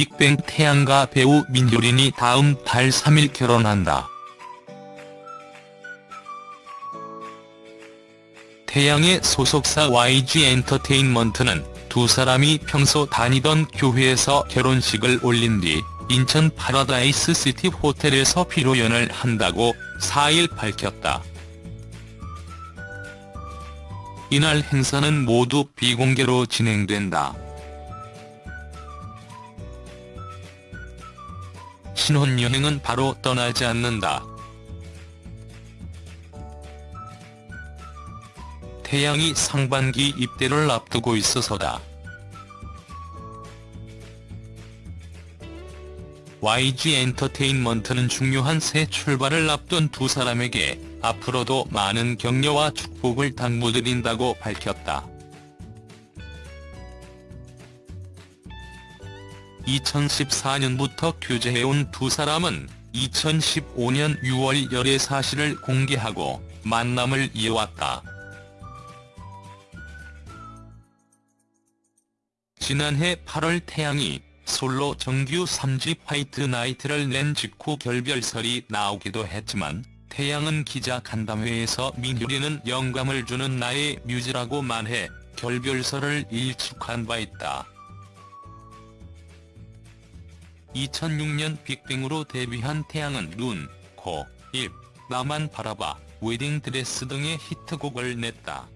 빅뱅 태양과 배우 민효린이 다음 달 3일 결혼한다. 태양의 소속사 YG 엔터테인먼트는 두 사람이 평소 다니던 교회에서 결혼식을 올린 뒤 인천 파라다이스 시티 호텔에서 피로연을 한다고 4일 밝혔다. 이날 행사는 모두 비공개로 진행된다. 신혼여행은 바로 떠나지 않는다. 태양이 상반기 입대를 앞두고 있어서다. YG 엔터테인먼트는 중요한 새 출발을 앞둔 두 사람에게 앞으로도 많은 격려와 축복을 당부드린다고 밝혔다. 2014년부터 교제해온 두 사람은 2015년 6월 열애 사실을 공개하고 만남을 이어왔다. 지난해 8월 태양이 솔로 정규 3집 화이트 나이트를 낸 직후 결별설이 나오기도 했지만 태양은 기자 간담회에서 민효린은 영감을 주는 나의 뮤즈라고 말해 결별설을 일축한 바 있다. 2006년 빅뱅으로 데뷔한 태양은 눈, 코, 입, 나만 바라봐, 웨딩드레스 등의 히트곡을 냈다.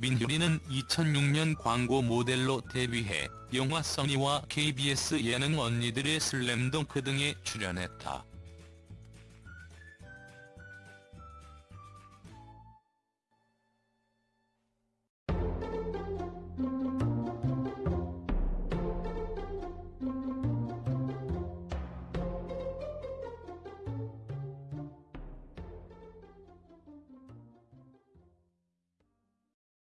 민효린은 2006년 광고 모델로 데뷔해 영화 써니와 KBS 예능 언니들의 슬램덩크 등에 출연했다.